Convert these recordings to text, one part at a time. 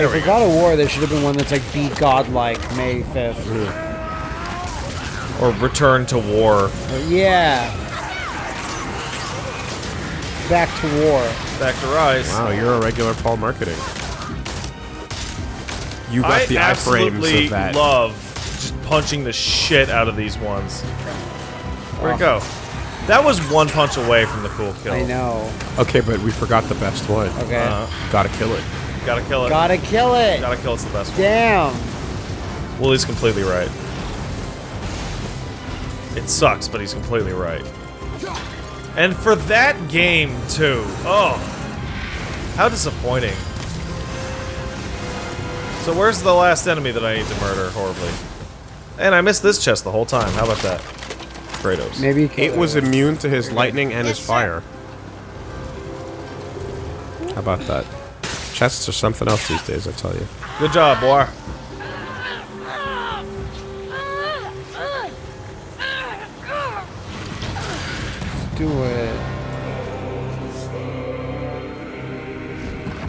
Hey, for God of War, there should have been one that's like Be Godlike May 5th. Or Return to War. But yeah. Back to war. Back to Rise. Wow, you're a regular Paul marketing. You got I the iframes absolutely of that. love just punching the shit out of these ones. Where'd it go? That was one punch away from the cool kill. I know. okay, but we forgot the best one. Okay. Uh, Gotta kill it. Gotta kill it. Gotta kill it. Gotta kill it's the best one. Damn. Well, he's completely right. It sucks, but he's completely right. And for that game, too. Oh. How disappointing. So where's the last enemy that I need to murder horribly? And I missed this chest the whole time. How about that? Kratos. Maybe you kill It was immune to his lightning and his fire. How about that? Chests are something else these days, I tell you. Good job, boy. do it.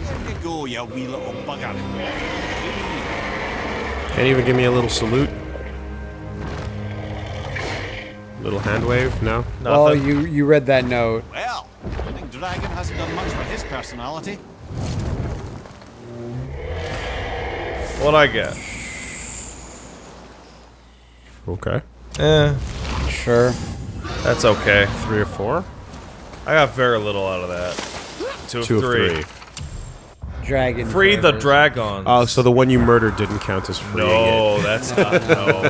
Where you go, you wee little bugger? Can't even give me a little salute. Little hand wave? No? Nothing. Well, you you read that note. Well, I think Dragon hasn't done much for his personality. What'd I get? Okay. Eh, Sure. that's okay. Three or four? I got very little out of that. Two of Two three. of three. Dragon. Free the forever. dragon. Oh, so the one you murdered didn't count as free. No, it. that's not. No,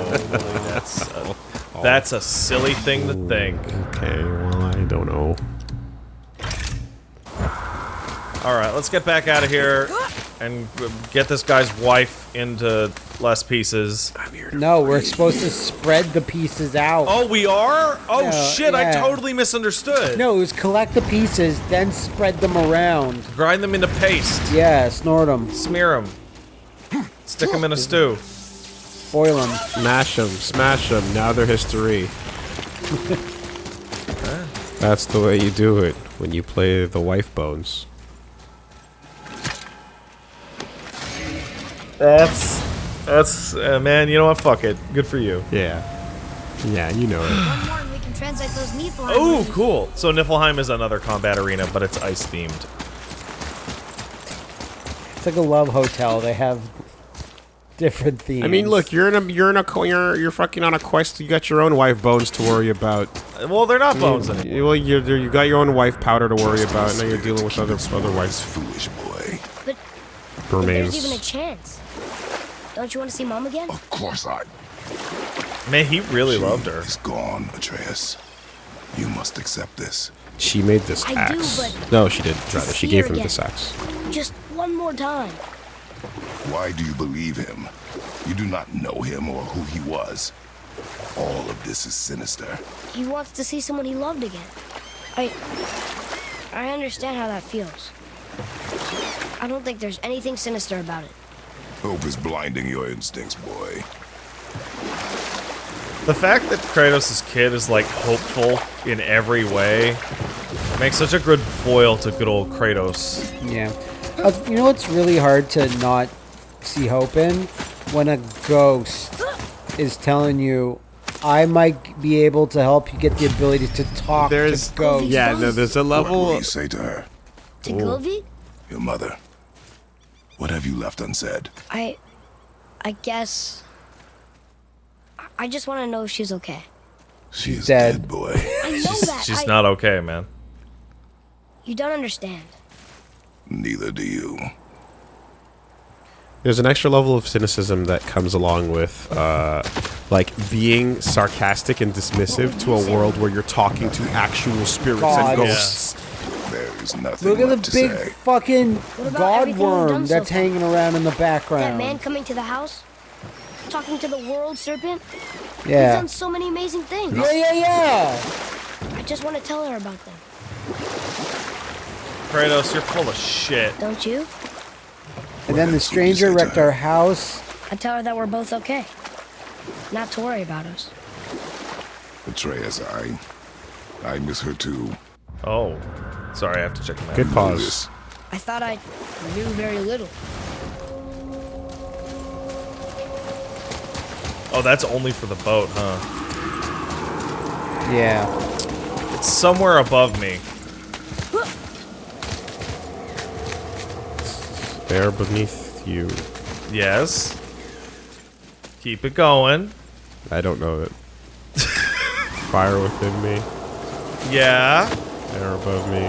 that's a, that's a silly thing to think. Okay, well, I don't know. All right, let's get back out of here and get this guy's wife into less pieces. I'm here No, we're supposed to spread the pieces out. Oh, we are? Oh Yeah, shit! I totally misunderstood. No, it was collect the pieces, then spread them around. Grind them into paste. Yeah, snort them, Smear them. Stick them in a stew. boil them. Mash them, smash them, now they're history. That's the way you do it when you play the wife bones. That's that's uh, man. You know what? Fuck it. Good for you. Yeah. Yeah, you know it. One more and we can translate those Niflheim Oh, cool. So Niflheim is another combat arena, but it's ice themed. It's like a love hotel. They have different themes. I mean, look, you're in a you're in a you're you're fucking on a quest. You got your own wife bones to worry about. Well, they're not bones You- anymore. Well, you you got your own wife powder to worry about. Now you're dealing with other other wives Foolish boy. But if there's even a chance. Don't you want to see Mom again? Of course I. Man, he really loved her. Is gone, Atreus. You must accept this. She made this I do, axe. but- no, she didn't. Rather, she gave her him again. this axe. Just one more time. Why do you believe him? You do not know him or who he was. All of this is sinister. He wants to see someone he loved again. I. I understand how that feels. I don't think there's anything sinister about it. Hope is blinding your instincts, boy. The fact that Kratos' kid is like hopeful in every way makes such a good foil to good old Kratos. yeah. Uh, you know what's really hard to not see hope in when a ghost is telling you, "I might be able to help you get the ability to talk There's to ghosts." yeah, no, there's a level... What will level. you say to her? To Govi? Your mother? What have you left unsaid? I. I guess. I- I just want to know if she's okay. She's, is dead. dead, boy. I know that. She's I- not okay, man. You don't understand. Neither do you. There's an extra level of cynicism that comes along with, uh, like being sarcastic and dismissive to a world where you're talking to actual spirits God. and ghosts. There is nothing Look at the to big say. fucking about god everything we've done worm so that's far? hanging around in the background. That background. man coming to the house, talking to the world serpent. Yeah. He's done so many amazing things. Yeah, yeah, yeah. I just want to tell her about them. Kratos, you're full of shit. Don't you? And then the else would you stranger wrecked our house. I tell her that we're both okay. Not to worry about us. Atreus, I... I miss her too. Oh, Sorry, I have to check the map. Good pause. I thought I knew very little. Oh, that's only for the boat, huh? Yeah. It's somewhere above me. There beneath you. Yes. Keep it going. I don't know it. Fire within me. Yeah. Air above me.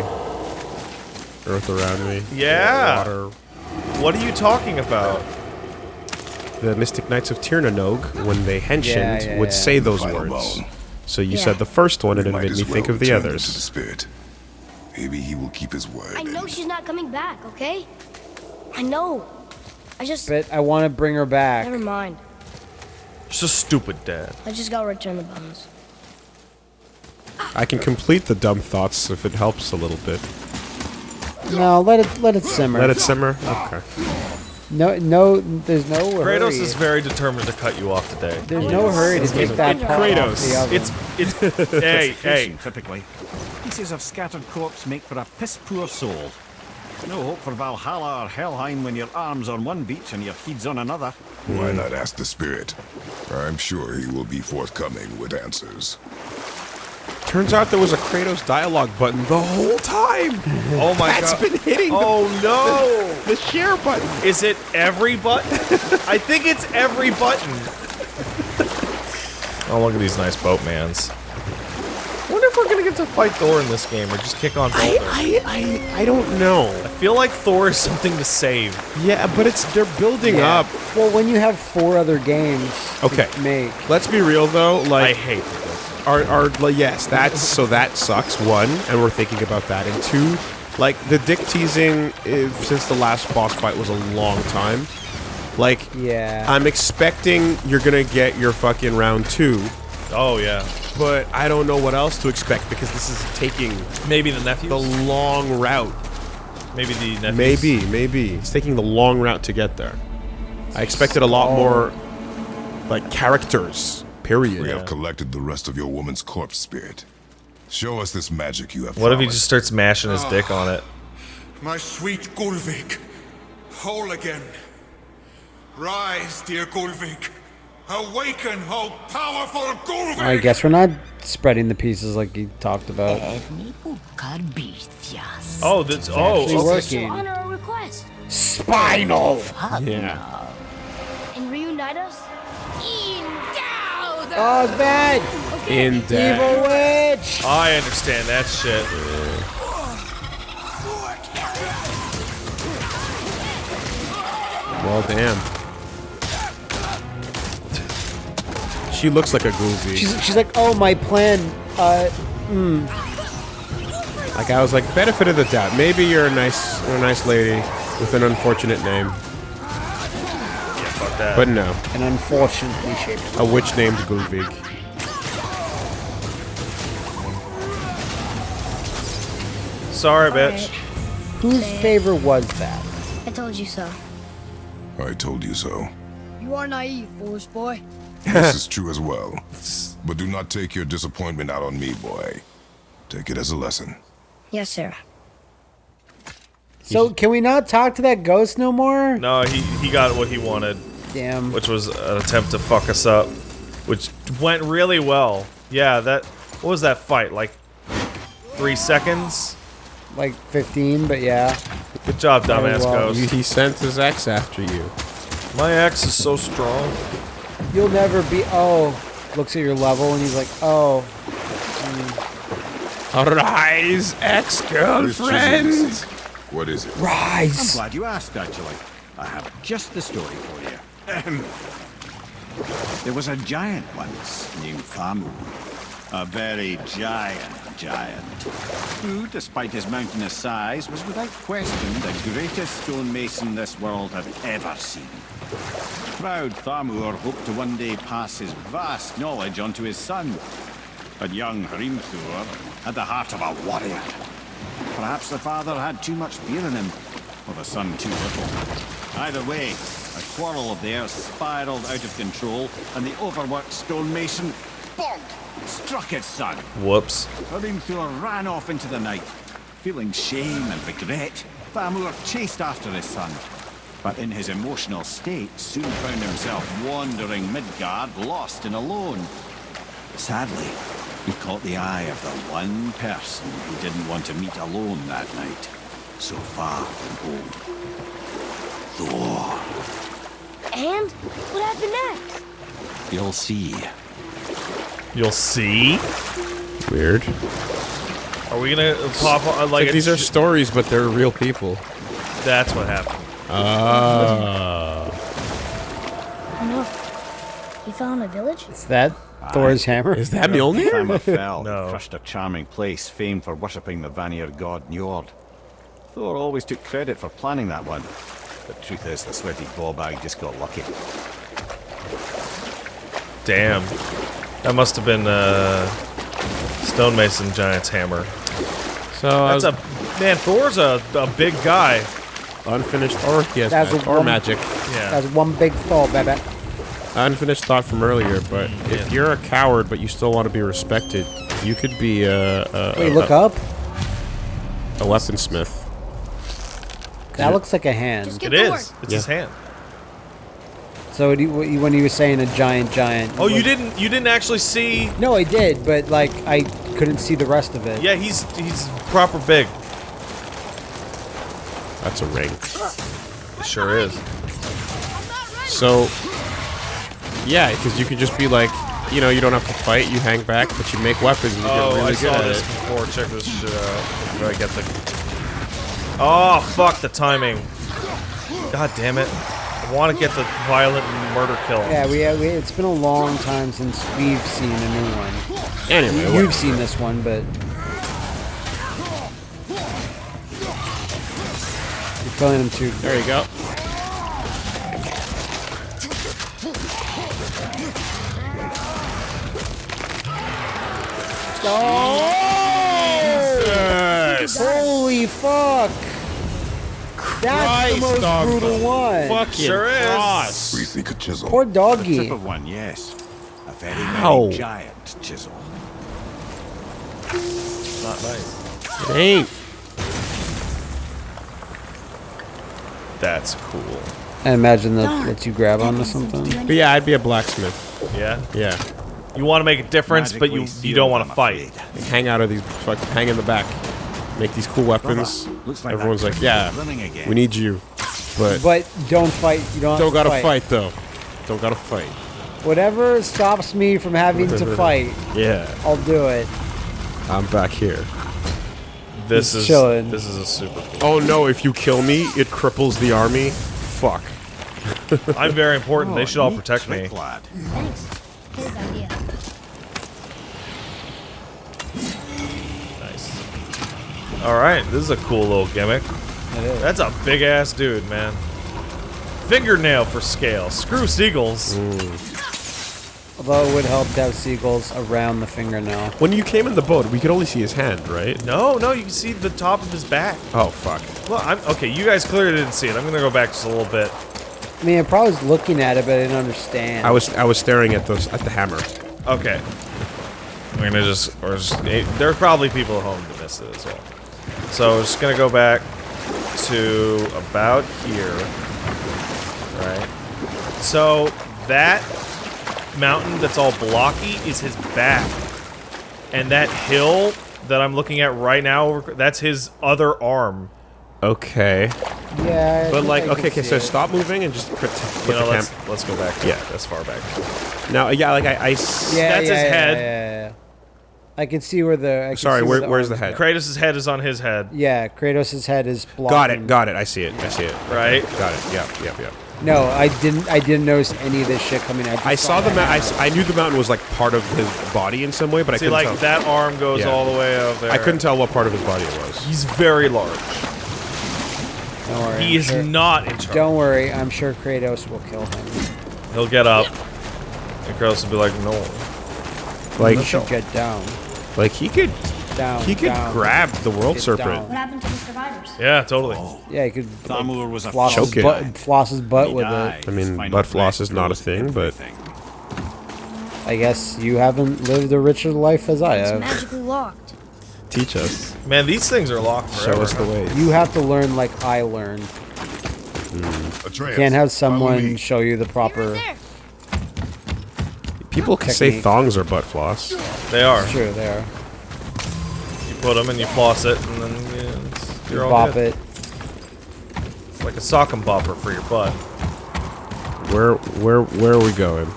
Earth around me. Yeah. Water. What are you talking about? The Mystic Knights of Tir Na Nog, when they henshined, Yeah, yeah, would say those Final words. bone. So you Yeah. said the first one, and it made as me think of the turn into the others. spirit. Maybe he will keep his word. I know she's not coming back, okay? I know. I just. But I want to bring her back. Never mind. Just a stupid dad. I just gotta return the bones. I can complete the dumb thoughts if it helps a little bit. No, let it let it simmer. Let it simmer. Okay. No, no, there's no hurry. Kratos is very determined to cut you off today. There's no hurry to take that part off Kratos. the oven. It's it's hey hey. Typically. Pieces of scattered corpse make for a piss-poor soul. No hope for Valhalla or Helheim when your arm's on one beach and your head's on another. Why not ask the spirit? I'm sure he will be forthcoming with answers. Turns out there was a Kratos dialogue button the whole time. Oh my That's god. That's been hitting the- Oh no! the share button. Is it every button? I think it's every button. Oh, look at these nice boatmans. Wonder if we're gonna get to fight Thor in this game or just kick on I, I, I, I don't know. I feel like Thor is something to save. Yeah, but it's they're building Yeah. up. Well, when you have four other games Okay. to make, Let's be real though. Like I Like hate this. our, our like, yes, that's so that sucks. One, and we're thinking about that. And two, like the dick teasing eh, since the last boss fight was a long time. Like, yeah. I'm expecting you're gonna get your fucking round two, Oh yeah. but I don't know what else to expect because this is taking Maybe the nephews. the long route. Maybe the nephews. Maybe, maybe it's taking the long route to get there. I expected a lot more, like characters. Period. We have collected the rest of your woman's corpse spirit. Show us this magic you have What if he just starts mashing his dick on it? Ah, my sweet Gullveig, whole again. Rise, dear Gullveig. Awaken, oh powerful Gullveig! I guess we're not spreading the pieces like he talked about. Oh, that's oh. actually okay. working. Honor our request Spinal. Yeah. and reunite us. Oh, it's bad. In death. Evil witch. I understand that shit. Well, damn. She looks like a groovy. She's, she's like, oh, my plan. Uh, like I was like, benefit of the doubt. Maybe you're a nice, a nice lady with an unfortunate name, that. but no, and unfortunately shaped. a witch named Gullveig. Sorry, bitch. Whose favor was that? I told you so. I told you so. You are naive, foolish boy. This is true as well. But do not take your disappointment out on me, boy. Take it as a lesson. Yes, sir. So can we not talk to that ghost no more? No, he he got what he wanted, Damn. which was an attempt to fuck us up, which went really well. Yeah, that. What was that fight? Like three seconds? Like 15, but yeah. Good job, Very dumbass well. He, ghost. he sent his ex after you. My ex is so strong. You'll never be. Oh, looks at your level and he's like, oh, Rise, This ex-girlfriend. What is it? Rise! I'm glad you asked, actually. I have just the story there was a giant once named Thamur. A very giant giant. Who, despite his mountainous size, was without question the greatest stonemason this world had ever seen. Proud Thamur hoped to one day pass his vast knowledge on to his son. But young Hrimthur had the heart of a warrior. Perhaps the father had too much fear in him, or the son too little. Either way, quarrel of theirs spiraled out of control, and the overworked stonemason, bonk, struck his son. Whoops. Hrimthur ran off into the night. Feeling shame and regret, Thamur chased after his son. but in his emotional state soon found himself wandering Midgard, lost and alone. Sadly, he caught the eye of the one person he didn't want to meet alone that night, so far from home. Thor. And what happened next? You'll see. You'll see. Weird. Are we gonna pop on, like Like, these are stories, but they're real people. That's what happened. Ah. Oh no. He fell in a village? Is that Thor's hammer? Is that Mjolnir? Hammer fell No. and crushed a charming place famed for worshipping the Vanir god Njord. Thor always took credit for planning that one. But truth is, the sweaty ballbag just got lucky. Damn. That must have been uh, Stonemason Giant's hammer. So That's was a man. Thor's a, a big guy. unfinished or yes, That's magic, a or magic. Yeah. That's one big Thor, baby. Unfinished thought from earlier, but if Yeah. you're a coward but you still want to be respected, you could be a a, Wait, a, look a, up. a weaponsmith. That looks like a hand. It is. It get to is. work. It's Yeah. his hand. So when you- when you were saying a giant, giant. Oh, you what- didn't. You didn't actually see. No, I did, but like I couldn't see the rest of it. Yeah, he's he's proper big. That's a ring. It sure is. So yeah, because you could just be like, you know, you don't have to fight. You hang back, but you make weapons. And you Oh, get really I good saw at this it. before. Check this shit out. Where I get the. Oh fuck the timing. God damn it! I want to get the violent murder kill. Yeah, we, we it's been a long time since we've seen a new one. Anyway, You've seen this one, but you're killing him too. there you go. Holy fuck! That's the most dog. brutal one. Fucking Sure is. cross. Briefly could chisel. Poor Tip doggy. of one, yes. A very, Ow. very giant chisel. Not nice. It ain't. That's cool. I imagine that lets you grab onto something. But yeah, I'd be a blacksmith. Yeah. Yeah. You want to make a difference, but you you don't want to fight. hang out of these fucking hang in the back. Make these cool weapons. Looks like Everyone's like, yeah, we need you. But But don't fight. You don't. don't gotta fight though. Don't gotta fight. Whatever stops me from having to fight, Yeah. I'll do it. I'm back here. This He's is chilling. this is a super cool. Oh no, if you kill me, it cripples the army. Fuck. I'm very important. they Oh, should all protect me. trick, lad. Thanks. His idea. Nice. All right, this is a cool little gimmick. That's a big ass dude, man. Fingernail for scale. Screw seagulls. Although it would help to have seagulls around the fingernail. When you came in the boat, we could only see his hand, right? No, no, you can see the top of his back. Oh fuck. Well, I'm okay. You guys clearly didn't see it. I'm gonna go back just a little bit. I mean, I probably was looking at it, but I didn't understand. I was I was staring at those at the hammer. Okay. I'm gonna just, or just, there's probably people at home that missed it as well. So we're just gonna go back to about here, right? So that mountain that's all blocky is his back, and that hill that I'm looking at right now, that's his other arm. Okay. Yeah. I But like, I okay, okay, so it. stop moving and just put, put You know, the let's let's go back. Yeah. yeah, as far back. Now, yeah, like I. Yeah, that's yeah, his yeah, head. I can see where the. I can Sorry, see where- where's the arms head? go. Kratos' head is on his head, Yeah, Kratos' head is blocking. got it, got it. I see it. I see it. right? Got it. Yeah, yeah, yeah. No, I didn't. I didn't notice any of this shit coming out. I saw the that. mountain. I, s- I knew the mountain was like part of his body in some way, but I See, couldn't See like tell. that arm goes Yeah. all the way up there. I couldn't tell what part of his body it was. He's very large. Don't worry. He I'm is sure- not in charge. Don't worry. I'm sure Kratos will kill him. He'll get up, and Kratos will be like, "No." Like, He should get down, like he could, down. he could down. grab the world Get serpent. down. What happened to the survivors? Yeah, totally. Yeah, he could like, was a floss his Choke it. butt, floss his butt He with died. it. I mean, His final butt floss is not a closed thing, but- everything. I guess you haven't lived a richer life as I It's have. magically locked. Teach us. Man, these things are locked Show us the way. You have to learn like I learned. Atreus, Can't have someone show you the proper. there. People can say Technique. thongs are butt floss. They are. Sure, are. You put them and you floss it, and then yeah, it's, you're all Bop good. it. It's like a sock and bopper for your butt. Where where where are we going?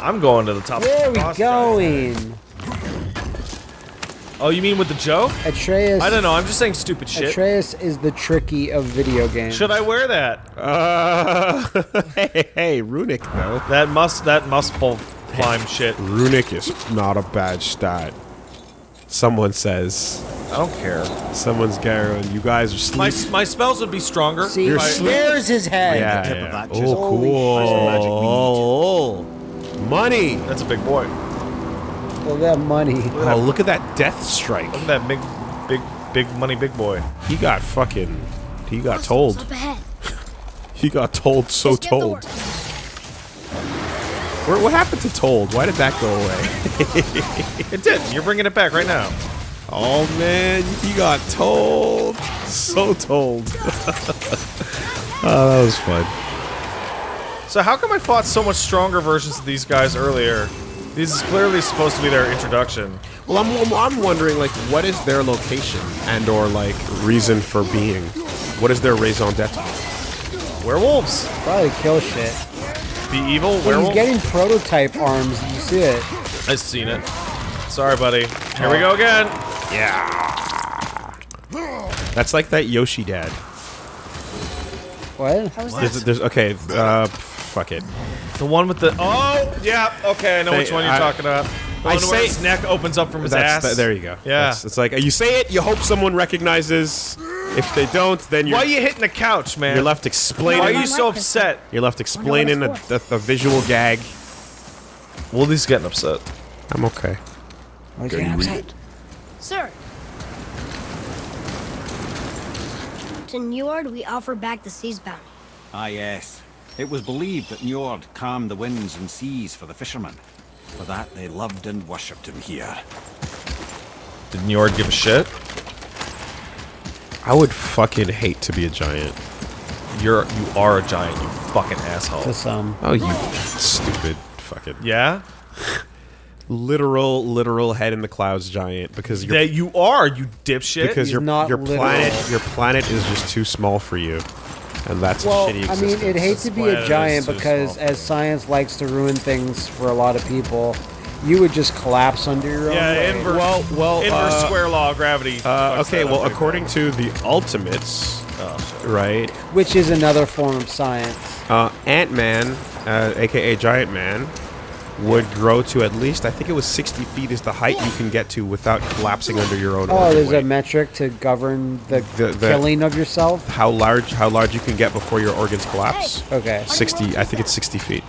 I'm going to the top. Where are of we the boss giant. going? Oh, you mean with the joke? Atreus. I don't know. I'm just saying stupid shit. Atreus is the tricky of video games. Should I wear that? Uh, hey, hey, Runic though. That must that must pull climb shit. Runic is not a bad stat. Someone says. I don't care. Someone's going. You guys are My sleeping. my spells would be stronger. See, You're if I- sleep- there's his head. Yeah, tip of yeah. that Oh, just- Holy cool. Money. That's a big boy. Well, that money. Oh, look at that death strike. Look at that big, big, big money, big boy. He got fucking. He got told. He got told so Let's get to told. Where, what happened to told? Why did that go away? It did. You're bringing it back right now. Oh man, he got told. So told. oh, that was fun. So how come I fought so much stronger versions of these guys earlier? This is clearly supposed to be their introduction. Well, I'm, I'm, I'm wondering, like, what is their location and or like reason for being? What is their raison d'être? Werewolves. Probably kill shit. Be evil. When he's Werewolf. getting prototype arms, you see it. I've seen it. Sorry, buddy. Here we go again. Yeah. That's like that Yoshi dad. What? How was There's, there's okay. Uh, fuck it. The one with the. Oh, yeah. Okay, I know They- which one you're I- talking about. The I one where say- his neck opens up from his That's, ass. th- there you go. Yeah. That's- it's like you say it, you hope someone recognizes. If they don't, then you're Why are you hitting the couch, man? you're left explaining. Why are you so upset? You're left explaining a, a, a visual gag. Wooly's getting upset. I'm okay. Can you read it? Sir. To Njord, we offer back the sea's bounty. Ah, yes. It was believed that Njord calmed the winds and seas for the fishermen. For that, they loved and worshipped him here. Did Njord give a shit? I would fucking hate to be a giant. You're you are a giant, you fucking asshole. To some. Um, oh, you stupid fucking Yeah? literal, literal head in the clouds giant because your That you are, you dipshit. because He's your not your literal. planet your planet is just too small for you, and that's Well, a shitty I mean, it hates to be a giant because small. as science likes to ruin things for a lot of people, you would just collapse under your own yeah, weight. inverse, Well, well, inverse uh, square law of gravity. Uh, okay, well, up. according to the Ultimates, Oh, right, which is another form of science. uh, Ant Man, uh, aka Giant Man, would grow to at least I think it was 60 feet is the height you can get to without collapsing under your own. Oh, there's a metric to govern the, The- the- killing of yourself. how large how large you can get before your organs collapse. Okay. 60, I think it's 60 feet.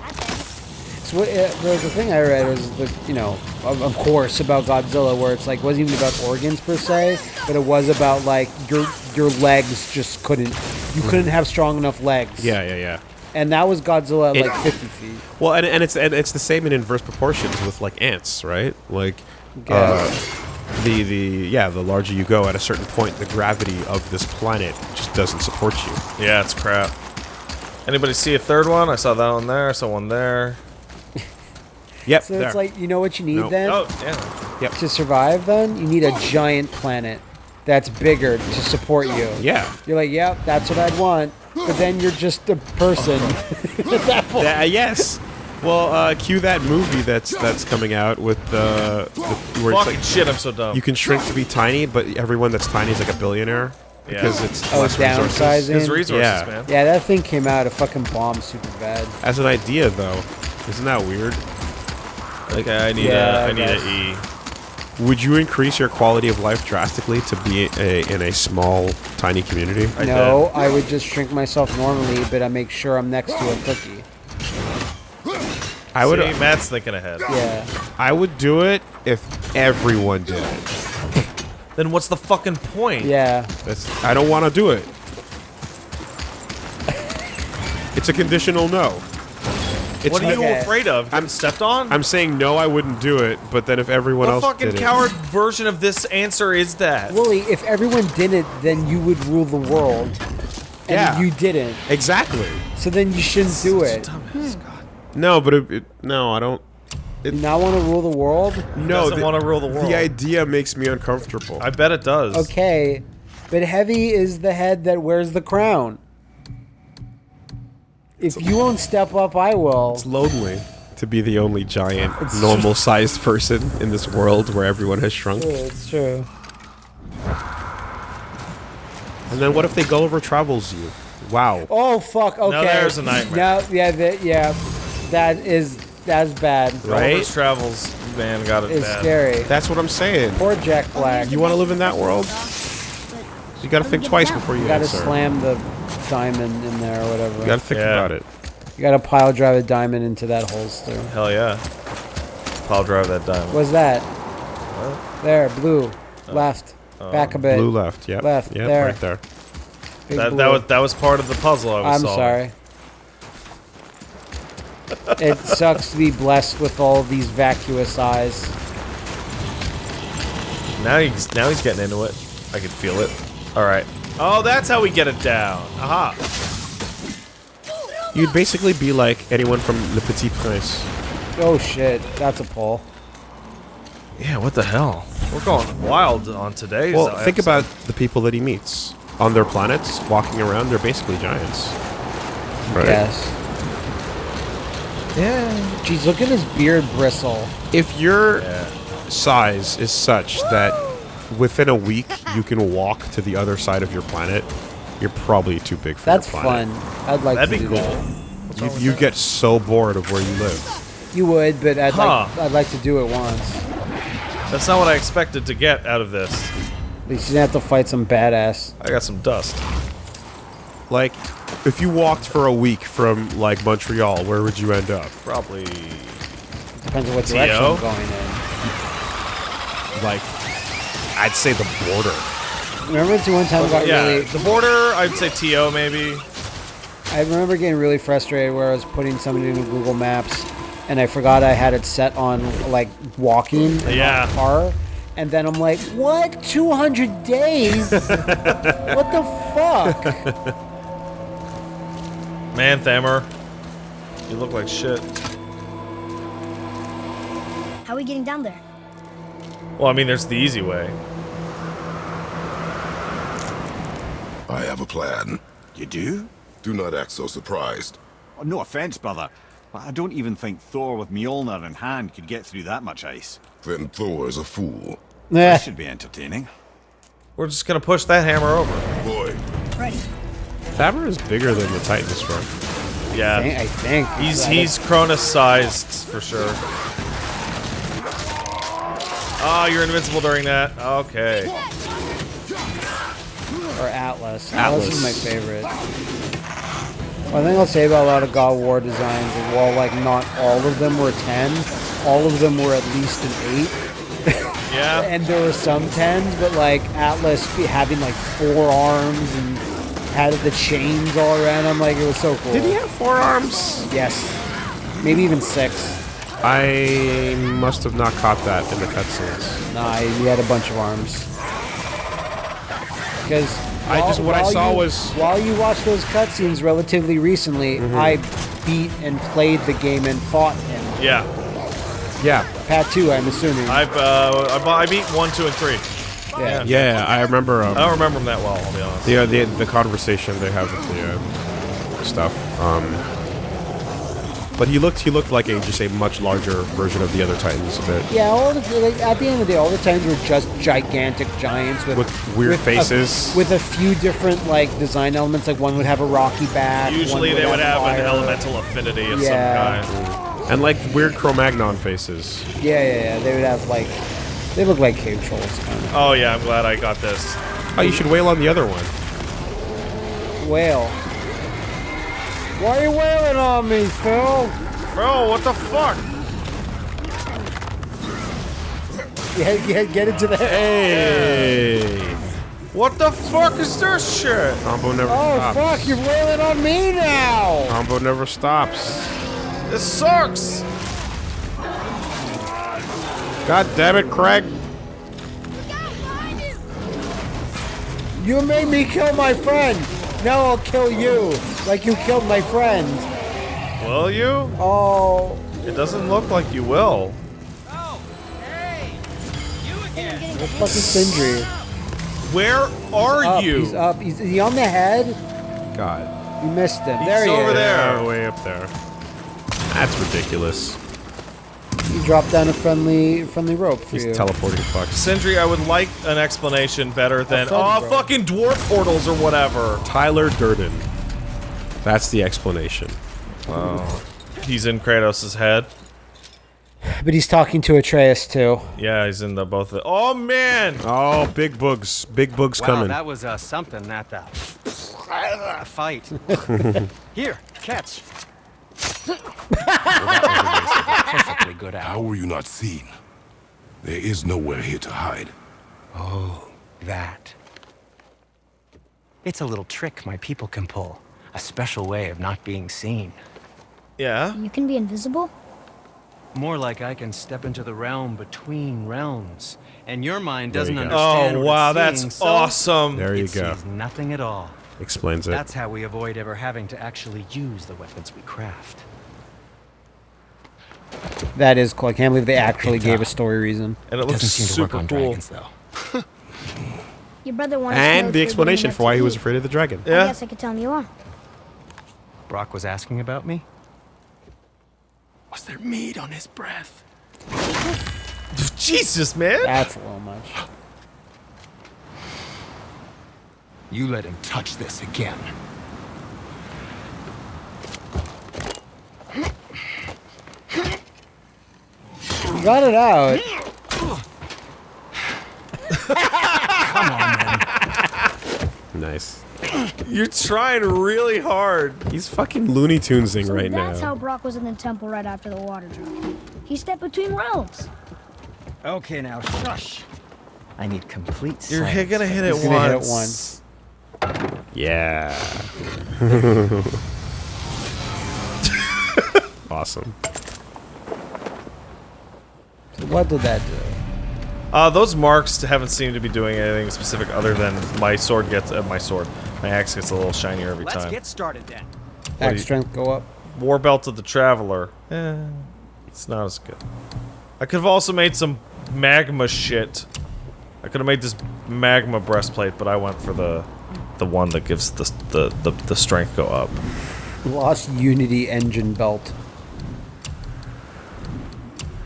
So what, uh, the, the thing I read was the you know of, of course about Godzilla where it's like wasn't even about organs per se, but it was about like your your legs just couldn't you couldn't have strong enough legs. Yeah, yeah, yeah. And that was Godzilla at It- like 50 feet. Well, and, and it's and it's the same in inverse proportions with like ants, right? Like, uh, the the yeah, the larger you go, at a certain point, the gravity of this planet just doesn't support you. Yeah, it's crap. Anybody see a third one? I saw that one there. I saw one there. Yep. So there. it's like you know what you need Nope. then Oh, damn. Yep. To survive. Then you need a giant planet that's bigger to support you. yeah. You're like, yep, that's what I'd want. But then you're just a person. at that point. Yeah, yes. Well, uh, cue that movie that's that's coming out with the, the where it's Fucking like shit, I'm so dumb. you can shrink to be tiny, but everyone that's tiny is like a billionaire Yeah. because it's Oh, less resources. downsizing. His resources, Yeah. man. Yeah, that thing came out. A fucking bomb, super bad. As an idea, though, isn't that weird? Okay, I need Yeah, a, I I need guess. a E. Would you increase your quality of life drastically to be a, in a small, tiny community? I no, I would just shrink myself normally, but I make sure I'm next to a cookie. I would. See, Matt's thinking ahead. Yeah. I would do it if everyone did it. Then what's the fucking point? Yeah. That's, I don't want to do it. It's a conditional no. It's What are you Okay. afraid of? Getting I'm stepped on? I'm saying no, I wouldn't do it. But then if everyone what else fucking did coward version of this answer is that? Wooly, if everyone did it, then you would rule the world. and Yeah. you didn't. Exactly. So then you shouldn't do it. Dumbass, hmm. God. No, but it, it, no, I don't. You not want to rule the world? No, doesn't wanna rule the world. The idea makes me uncomfortable. I bet it does. Okay, but Heavy is the head that wears the crown. If you won't step up, I will. It's lonely to be the only giant, normal-sized person in this world where everyone has shrunk. Yeah, It's true. And then what if they Gulliver travels you? Wow. Oh fuck. Okay. there's a nightmare. No, yeah, that, yeah, that is that's bad. Right? Gulliver's Travels, man, got it It's bad. scary. That's what I'm saying. Poor Jack Black. You want to live in that world? You got to think twice before you You gotta answer. slam the diamond in there or whatever. You got to think Yeah. about it. You gotta pile drive a diamond into that holster. Hell yeah. I'll drive that diamond. What's that? There, blue. Oh. Left. Oh. Back a bit. Blue left. yeah. Left, Yep. there. Right there. Big That, blue. that was that was part of the puzzle I was I'm solving. sorry. it sucks to be blessed with all these vacuous eyes. Now he's now he's getting into it. I can feel it. All right. Oh, that's how we get it down. Aha. You'd basically be like anyone from Le Petit Prince. Oh shit, that's a pull. Yeah. What the hell? We're going wild on today's. Well, uh, think about the people that he meets on their planets, walking around. They're basically giants. Right. Yes. Yeah. Jeez, look at his beard bristle. If your Yeah. size is such that within a week you can walk to the other side of your planet, you're probably too big for that. That's your planet. fun. I'd like That'd to be do cool. that. You, you get so bored of where you live. You would, but I'd Huh. like I'd like to do it once. That's not what I expected to get out of this. At least you didn't have to fight some badass. I got some dust. Like, if you walked for a week from like Montreal, where would you end up? Probably. Depends on what T.O.? direction I'm going in. Like, I'd say the border. Remember the one time I got Yeah. really The border. I'd say To maybe. I remember getting really frustrated where I was putting something into Google Maps and I forgot I had it set on like walking and Yeah. not car. And then I'm like, what? 200 days? what the fuck? Man, Thamur. You look like shit. How are we getting down there? Well, I mean, there's the easy way. I have a plan. You do? Do not act so surprised. Oh, no offense, brother, but I don't even think Thor with Mjolnir in hand could get through that much ice. Then Thor is a fool. Eh, That should be entertaining. We're just gonna push that hammer over. Boy, Ready. Thamur is bigger than the Titan Destroyer. I Yeah. think- I think. He's he's Cronos sized for sure. Oh, you're invincible during that. Okay. Or Atlas. Atlas. is my favorite. One thing I'll say about a lot of God of War designs is while like not all of them were 10, all of them were at least an 8. Yeah. And there were some 10s, but like Atlas having like four arms and had the chains all around him, like it was so cool. Did he have four arms? Yes. Maybe even six. I must have not caught that in the cutscenes. Nah, he had a bunch of arms. Because I just- what I saw was- while you watched those cutscenes relatively recently, Mm-hmm. I beat and played the game and fought him. Yeah. Yeah, Pat two, I'm assuming. I've uh, I, I beat one, two, and three. yeah. yeah. I remember. Um, I don't remember them that well. I'll be honest. the, uh, the the conversation they have with the uh, stuff. Um, but he looked he looked like a just a much larger version of the other Titans a bit. Yeah, all the, like, at the end of the day, all the times were just gigantic giants with, With weird a- faces. with a few different like design elements. Like one would have a rocky back. one Usually they would have fire. an elemental affinity of Yeah. some kind. And like weird Cro-Magnon faces. Yeah, yeah, yeah. They would have like they look like cave trolls kind of. Oh yeah, I'm glad I got this. Oh, you should whale on the other one. Whale. Why are you wailing on me, Phil? Bro, what the fuck? Get, get, get into the Hey, What the fuck is this shit? combo never Oh stops. fuck! You're wailing on me now. Combo never stops. This sucks. God damn it, Craig. You made me kill my friend. Now I'll kill you, like you killed my friend. Will you? Oh, It doesn't look like you will. where's fucking Sindri? Where are Up, you? He's up. He's, is he on the head? God. You missed him. He's there he over is. there. Yeah, way up there. That's ridiculous. He dropped down a friendly, friendly rope for He's you. teleporting fuck. Sindri, I would like an explanation better than oh bro. fucking dwarf portals or whatever. Tyler Durden. That's the explanation. Wow. He's in Kratos' head. but he's talking to Atreus too. Yeah, he's in the both. Of oh man! Oh, big bugs. Big bugs Wow, coming. that was uh, something, that uh, fight. Here, catch. Perfectly good How were you not seen? There is nowhere here to hide. Oh, that. It's a little trick my people can pull. A special way of not being seen. Yeah. You can be invisible? More like I can step into the realm between realms, and your mind doesn't you understand. Oh wow, it's that's seeing, so awesome. there you it go. sees nothing at all. Explains it. That's how we avoid ever having to actually use the weapons we craft. That is cool. I can't believe they actually gave a story reason. And it looks Doesn't seem to work super on cool. dragons, though. Your brother wanted to know and you the explanation for why he was afraid of the dragon. I Yeah. guess I could tell him you are. Brok was asking about me? Was there meat on his breath? Jesus, man. That's a little much. You let him touch this again. Got it out. Nice. You're trying really hard. He's fucking Looney Tunesing So right that's now. That's how Brok was in the temple right after the water drop. He stepped between realms. Okay, now shush. I need complete You're silence. gonna hit it He's gonna hit it once. once. Yeah. awesome. What did that do? Uh, those marks haven't seemed to be doing anything specific other than my sword gets uh, my sword. My axe gets a little shinier every Let's time. get started then. do you- Axe strength go up. War belt of the traveler. Eh, it's not as good. I could have also made some magma shit. I could have made this magma breastplate, but I went for the the one that gives the the the, the strength go up. Lost Unity engine belt.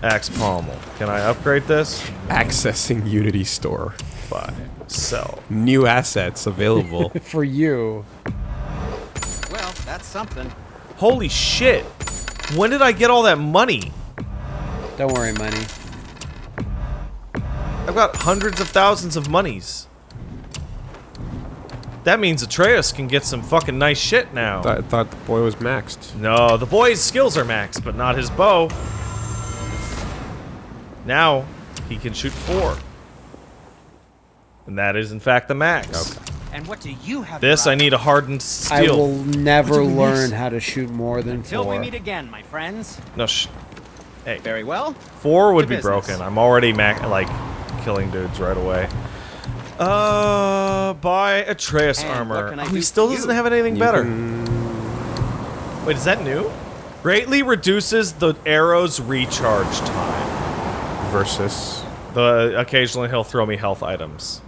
Axe pommel. Can I upgrade this? Accessing Unity Store. Buy. Sell. New assets available. For you. Well, that's something. Holy shit! When did I get all that money? Don't worry, money. I've got hundreds of thousands of monies. That means Atreus can get some fucking nice shit now. I thought the boy was maxed. No, the boy's skills are maxed, but not his bow. Now, he can shoot four. And that is, in fact, the max. And what do you have? This, I need a hardened steel. I steel. will never learn this. how to shoot more than Till we meet again, my friends. No, sh Hey, Very well. four would To be business. broken. I'm already mac like killing dudes right away. Uh, buy Atreus And armor. Oh, he still doesn't you? have anything You better. can- Wait, is that new? Greatly reduces the arrow's recharge time. Versus. The occasionally he'll throw me health items.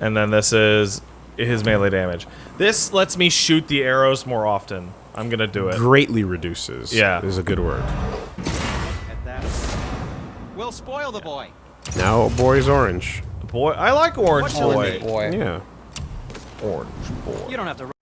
And then this is his melee damage. This lets me shoot the arrows more often. I'm gonna do it. Greatly reduces. Yeah. Is a good word. At that. We'll spoil the boy. Now, boy's orange. Boy, I like orange What shall it boy. Boy. Yeah. Orange boy. You don't have to.